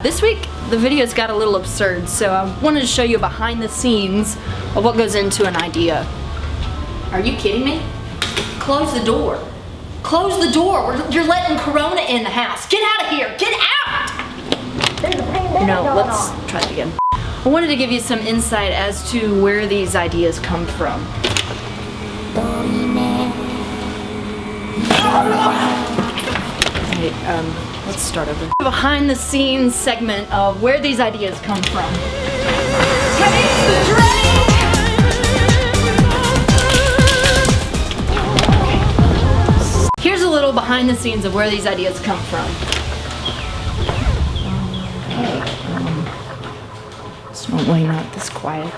This week, the videos got a little absurd, so I wanted to show you behind the scenes of what goes into an idea. Are you kidding me? Close the door. Close the door. You're letting Corona in the house. Get out of here. Get out! No, let's try it again. I wanted to give you some insight as to where these ideas come from. Um, let's start over. Behind the scenes segment of where these ideas come from. Here's a little behind the scenes of where these ideas come from. Okay, um, it's normally not this quiet.